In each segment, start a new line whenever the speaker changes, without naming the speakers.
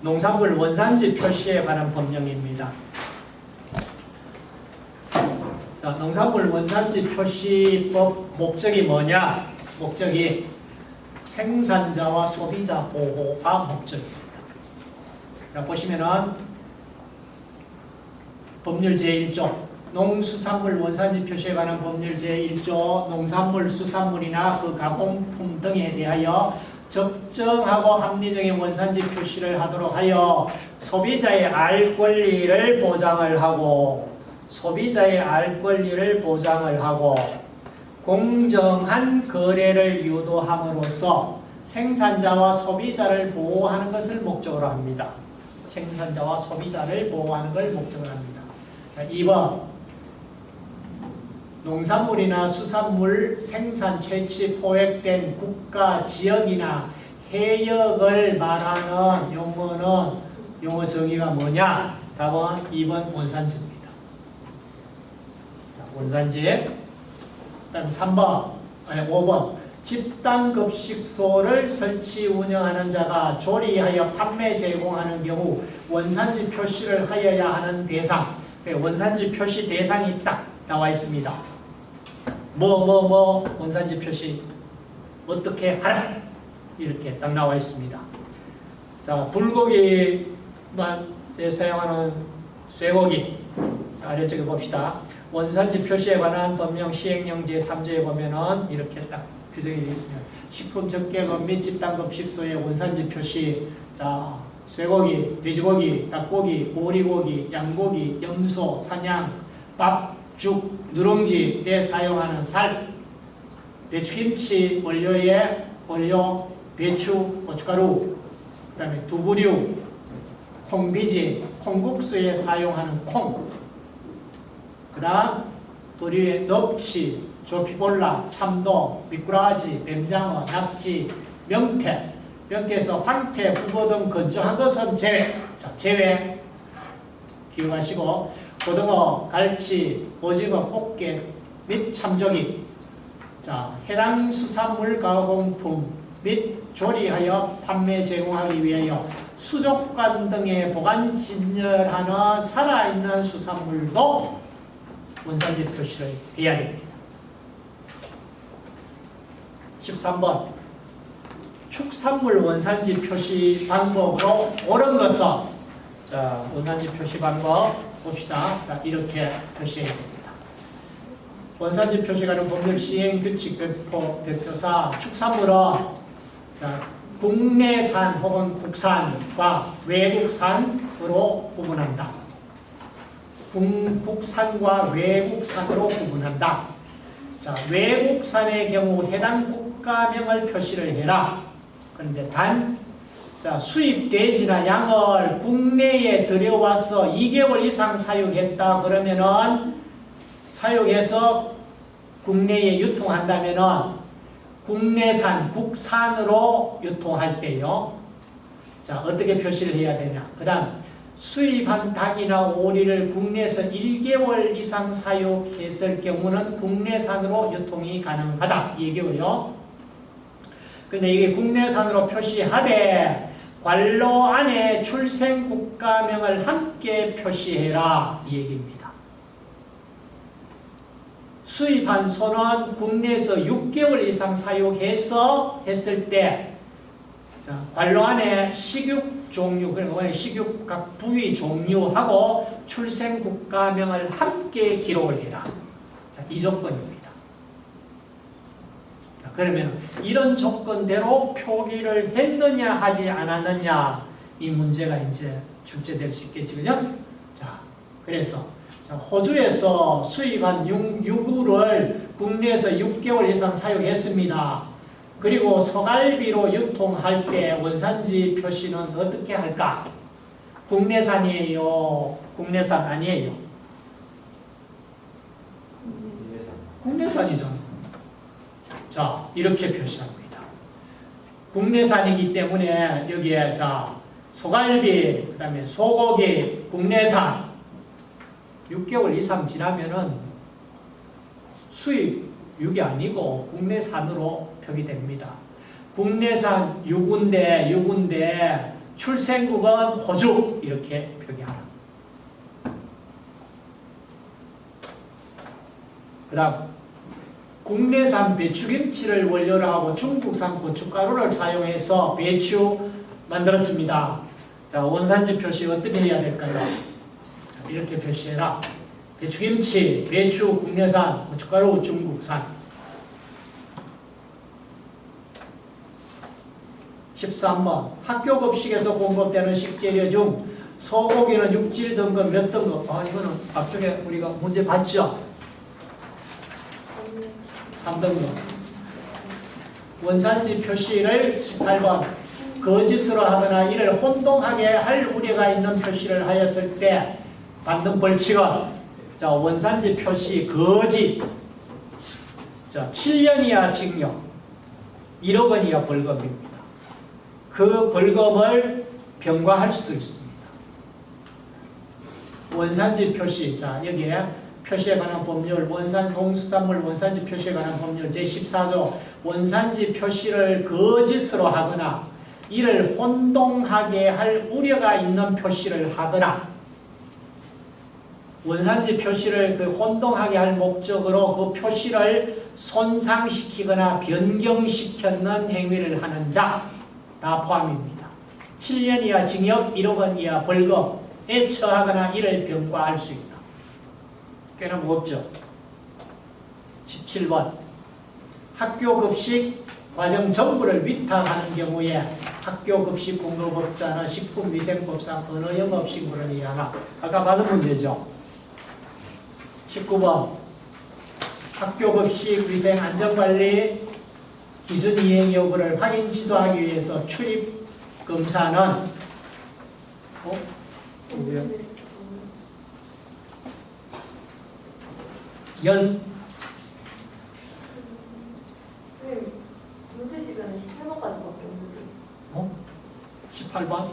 농산물 원산지 표시에 관한 법령입니다. 자, 농산물 원산지 표시법 목적이 뭐냐? 목적이 생산자와 소비자 보호가 목적입니다. 자, 보시면은 법률 제1조 농수산물 원산지 표시에 관한 법률 제1조 농산물, 수산물이나 그 가공품 등에 대하여 적정하고 합리적인 원산지 표시를 하도록 하여 소비자의 알 권리를 보장을 하고 소비자의 알 권리를 보장을 하고 공정한 거래를 유도함으로써 생산자와 소비자를 보호하는 것을 목적으로 합니다. 생산자와 소비자를 보호하는 걸 목적으로 합니다. 2번 농산물이나 수산물 생산 채취 포획된 국가 지역이나 해역을 말하는 용어는 용어 정의가 뭐냐? 답은 2번 원산지입니다. 자, 원산지. 그다음 3번, 아니 5번. 집단급식소를 설치 운영하는 자가 조리하여 판매 제공하는 경우 원산지 표시를 하여야 하는 대상. 네, 원산지 표시 대상이 딱 나와 있습니다. 뭐 뭐 뭐 원산지 표시 어떻게 하라 이렇게 딱 나와 있습니다. 자 불고기만 사용하는 쇠고기 아래쪽에 봅시다. 원산지 표시에 관한 법령 시행령 제3조에 보면은 이렇게 딱 규정이 되어 있습니다. 식품 적개금 및 집단급 식소의 원산지 표시 자 쇠고기, 돼지고기, 닭고기, 오리고기, 양고기, 염소, 사냥, 밥, 죽, 누룽지에 사용하는 살, 배추김치 원료에 원료, 배추, 고춧가루, 그 다음에 두부류, 콩비지, 콩국수에 사용하는 콩, 그 다음 의류의 넙치, 조피볼라, 참돔, 미꾸라지, 뱀장어, 낙지, 명태, 명태에서 황태, 북어 등 건조한 것은 제외. 자, 제외. 기억하시고 고등어, 갈치, 오징어, 꽃게 및 참조기. 자, 해당 수산물 가공품 및 조리하여 판매 제공하기 위하여 수족관 등에 보관 진열하는 살아있는 수산물도 원산지 표시를 해야 됩니다. 13번 축산물 원산지 표시 방법으로 옳은 것은 자 원산지 표시 방법 봅시다. 자 이렇게 표시해야 됩니다. 원산지 표시가는 법률 시행 규칙 배포, 대표사 축산물은 자, 국내산 혹은 국산과 외국산으로 구분한다. 국산과 외국산으로 구분한다. 자, 외국산의 경우 해당 국가명을 표시를 해라. 그런데 단 자, 수입 돼지나 양을 국내에 들여와서 2개월 이상 사육했다 그러면은 사육해서 국내에 유통한다면은 국내산, 국산으로 유통할 때요. 자, 어떻게 표시를 해야 되냐? 그 다음, 수입한 닭이나 오리를 국내에서 1개월 이상 사육했을 경우는 국내산으로 유통이 가능하다. 이 얘기고요. 근데 이게 국내산으로 표시하되 관로 안에 출생 국가명을 함께 표시해라. 이 얘기입니다. 수입한 소는 국내에서 6개월 이상 사육해서 했을 때 자, 관로 안에 식육 종류, 그러니까 식육 각 부위 종류하고 출생 국가명을 함께 기록을 해라. 자, 이 조건입니다. 자, 그러면 이런 조건대로 표기를 했느냐 하지 않았느냐 이 문제가 이제 출제될 수 있겠죠. 그죠? 자, 그래서 호주에서 수입한 유구를 국내에서 6개월 이상 사용했습니다. 그리고 소갈비로 유통할 때 원산지 표시는 어떻게 할까? 국내산이에요? 국내산 아니에요? 국내산이죠. 자, 이렇게 표시합니다. 국내산이기 때문에 여기에 자 소갈비, 그 다음에 소고기, 국내산 6개월 이상 지나면은 수입 6이 아니고 국내산으로 표기됩니다. 국내산 6인데 6인데 출생국은 호주 이렇게 표기하라. 그 다음 국내산 배추김치를 원료로 하고 중국산 고춧가루를 사용해서 배추 만들었습니다. 자 원산지 표시 어떻게 해야 될까요? 자, 이렇게 표시해라. 배추김치, 배추 국내산, 고춧가루 중국산 13번 학교 급식에서 공급되는 식재료 중 소고기는 육질 등급 몇 등급? 아 이거는 앞쪽에 우리가 문제 봤죠? 3등급 원산지 표시를 18번 거짓으로 하거나 이를 혼동하게 할 우려가 있는 표시를 하였을 때 받는 벌칙은 자 원산지 표시 거짓 자 7년 이하 징역 1억 원 이하 벌금입니다. 그 벌금을 병과할 수도 있습니다. 원산지 표시 자 여기에 표시에 관한 법률 원산 농수산물 원산지 표시에 관한 법률 제14조 원산지 표시를 거짓으로 하거나 이를 혼동하게 할 우려가 있는 표시를 하거나 원산지 표시를 그 혼동하게 할 목적으로 그 표시를 손상시키거나 변경시켰는 행위를 하는 자 다 포함입니다. 7년 이하 징역 1억 원 이하 벌금에 처하거나 이를 병과할 수 있다. 꽤나 무겁죠. 17번 학교 급식 과정 전부를 위탁하는 경우에 학교 급식 공급업자는 식품위생법상 어느 영업식물을 이해하나 아까 받은 문제죠. 19번 학교 급식 위생 안전관리 기준 이행 여부를 확인 지도하기 위해서 출입 검사는 어? 뭐야? 연
네, 문제 집에는 18번까지밖에 없는데.
어? 18번?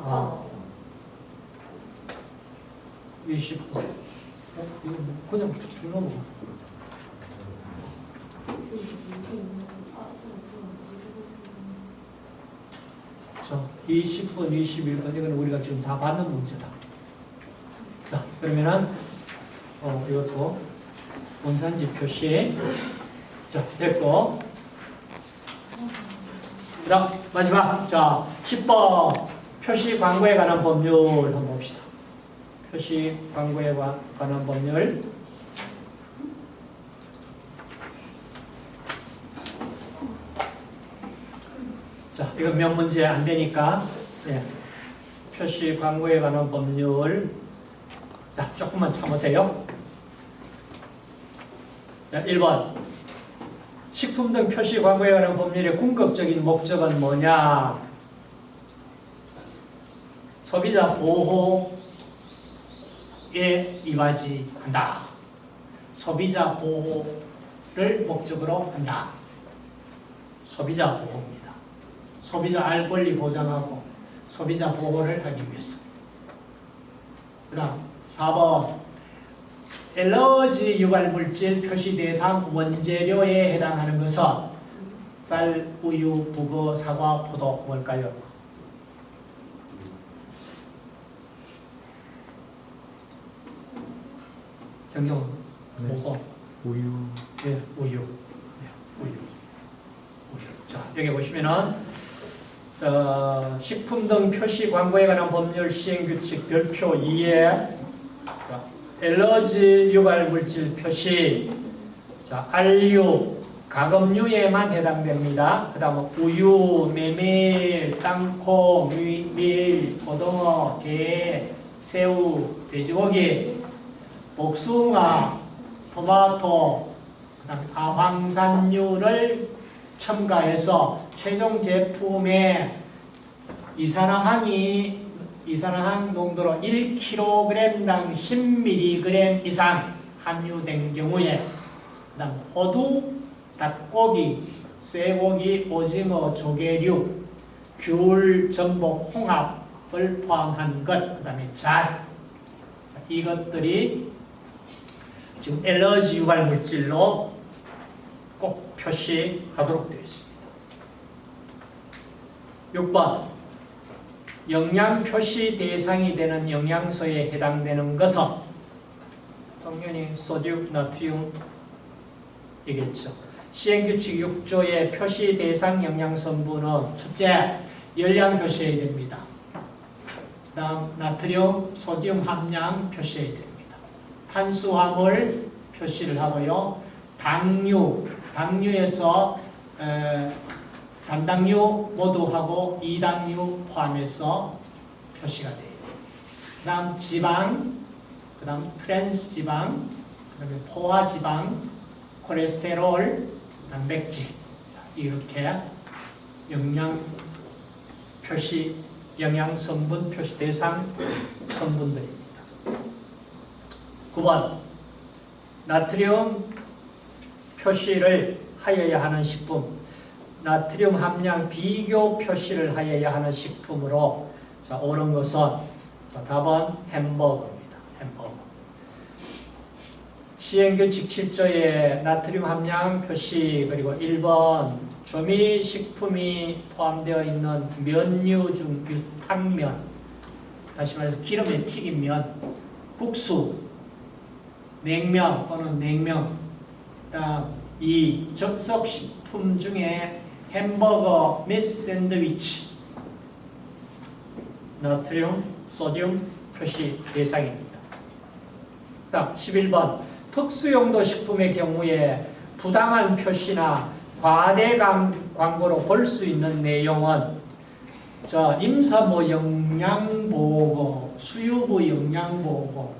아, 20번. 어? 이거 뭐 그냥 쭉 넘어가. 자, 20번, 21번 이건 우리가 지금 다 받는 문제다. 자, 그러면은 어, 이것도 원산지 표시 자, 됐고 그 다음 마지막. 자, 10번. 표시 광고에 관한 법률 한번 봅시다. 표시 광고에 관- 관한 법률. 자, 이건 몇 문제 안 되니까 예. 표시 광고에 관한 법률 자, 조금만 참으세요. 자, 1번 식품 등 표시 광고에 관한 법률의 궁극적인 목적은 뭐냐? 소비자 보호에 이바지 한다. 소비자 보호를 목적으로 한다. 소비자 보호입니다. 소비자 알 권리 보장하고 소비자 보호를 하기 위해서. 그 다음 4번 엘러지 유발 물질 표시 대상 원재료에 해당하는 것은 쌀, 우유, 북어, 사과, 포도 뭘까요? 경경 뭐고?
우유
예, 우유. 예, 우유. 우유. 자, 여기 보시면은 어, 식품 등 표시 광고에 관한 법률 시행 규칙 별표 2에 자, 엘러지 유발 물질 표시 자, 알류, 가금류에만 해당됩니다. 그 다음 우유, 메밀, 땅콩, 밀, 밀, 고등어, 게, 새우, 돼지고기, 복숭아, 토마토, 아황산유를 첨가해서 최종 제품에 이산화황이 이산화황 농도로 1kg당 10mg 이상 함유된 경우에 그다음 호두, 닭고기, 쇠고기, 오징어, 조개류, 귤, 전복, 홍합을 포함한 것, 그 다음에 잘 이것들이 지금 엘러지 유발 물질로 꼭 표시하도록 되어 있습니다. 6번 영양 표시 대상이 되는 영양소에 해당되는 것은 당연히 소듐, 나트륨이겠죠. 시행규칙 6조의 표시 대상 영양성분은 첫째, 열량 표시해야 됩니다. 다음 나트륨, 소듐 함량 표시해야 됩니다. 탄수화물 표시를 하고요. 당류, 당류에서 에, 단당류 모두 하고 이당류 포함해서 표시가 돼요. 그 다음 지방, 그 다음 트랜스 지방, 그 다음에 포화 지방, 콜레스테롤, 단백질 자, 이렇게 영양 표시, 영양 성분 표시 대상 성분들입니다. 9번 나트륨 표시를 하여야 하는 식품 나트륨 함량 비교 표시를 하여야 하는 식품으로 자, 옳은 것은 자, 답은 햄버거입니다. 햄버거. 시행규칙 7조의 나트륨 함량 표시 그리고 1번 조미식품이 포함되어 있는 면류 중 유탕면 다시 말해서 기름에 튀긴 면 국수 냉면 또는 냉면 그다음 이 접속식품 중에 햄버거 및 샌드위치 나트륨, 소듐 표시 대상입니다. 다음 11번 특수용도 식품의 경우에 부당한 표시나 과대 강- 광고로 볼 수 있는 내용은 자, 임산부 영양보고, 수유부 영양보고,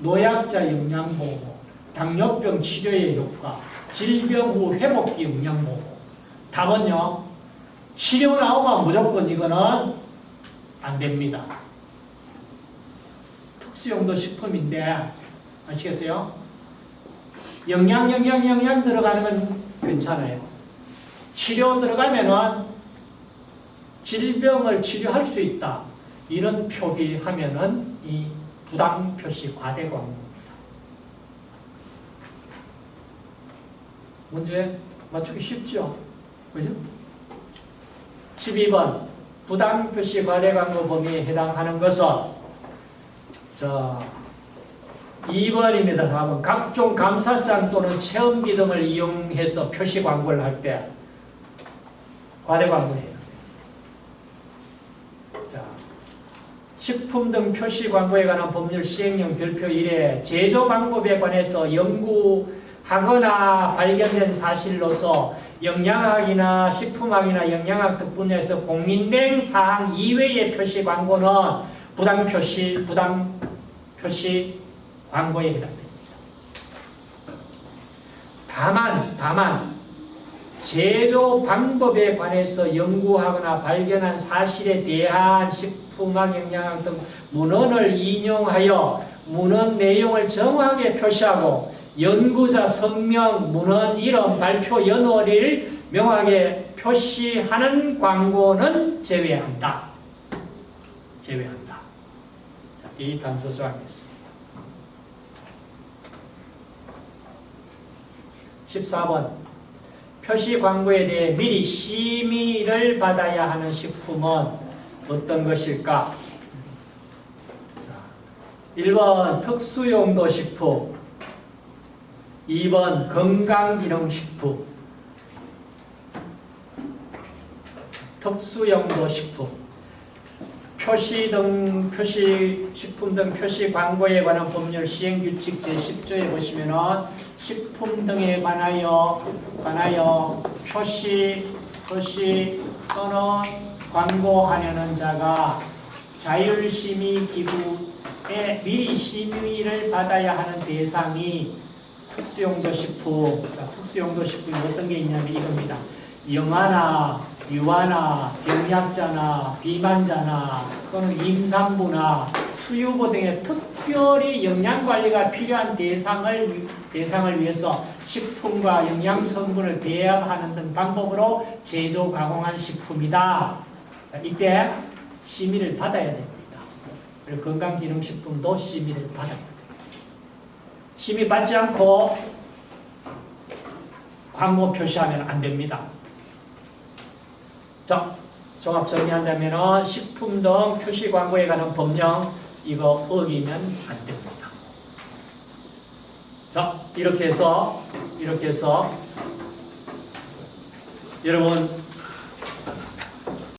노약자 영양보고, 당뇨병 치료의 효과, 질병 후 회복기 영양보고. 답은요, 치료 나오면 무조건 이거는 안 됩니다. 특수용도 식품인데, 아시겠어요? 영양, 영양, 영양 들어가는 건 괜찮아요. 치료 들어가면은 질병을 치료할 수 있다. 이런 표기하면은 이 부당 표시 과대 광고입니다. 문제 맞추기 쉽죠? 그죠? 12번 부당 표시 과대 광고 범위에 해당하는 것은 자 2번입니다. 답은 각종 감사장 또는 체험비 등을 이용해서 표시 광고를 할 때 과대 광고예요. 자, 식품 등 표시 광고에 관한 법률 시행령 별표 1에 제조 방법에 관해서 연구 하거나 발견된 사실로서 영양학이나 식품학이나 영양학 등 분야에서 공인된 사항 이외의 표시 광고는 부당 표시, 부당 표시 광고에 해당됩니다. 다만, 다만 제조 방법에 관해서 연구하거나 발견한 사실에 대한 식품학, 영양학 등 문헌을 인용하여 문헌 내용을 정확하게 표시하고 연구자 성명, 문헌 이름, 발표 연월일 명확하게 표시하는 광고는 제외한다. 제외한다. 자, 이 단서 조항이었습니다. 14번 표시 광고에 대해 미리 심의를 받아야 하는 식품은 어떤 것일까? 자, 1번 특수용도 식품 2번 건강기능식품 특수용도 식품 표시 등 표시 식품 등 표시 광고에 관한 법률 시행 규칙 제 10조에 보시면은 식품 등에 관하여 관하여 표시 표시 또는 광고하려는 자가 자율심의 기구에 미리 심의를 받아야 하는 대상이 특수용도 식품 자, 특수용도 식품이 어떤 게 있냐면 이겁니다. 영아나 유아나 병약자나 비만자나 또는 임산부나 수유보 등의 특별히 영양관리가 필요한 대상을, 대상을 위해서 식품과 영양성분을 배합하는 등 방법으로 제조, 가공한 식품이다. 자, 이때 심의를 받아야 됩니다. 그리고 건강기능식품도 심의를 받아야 심의 받지 않고 광고 표시하면 안 됩니다. 자, 종합 정리한다면 식품 등 표시 광고에 관한 법령 이거 어기면 안 됩니다. 자, 이렇게 해서 이렇게 해서 여러분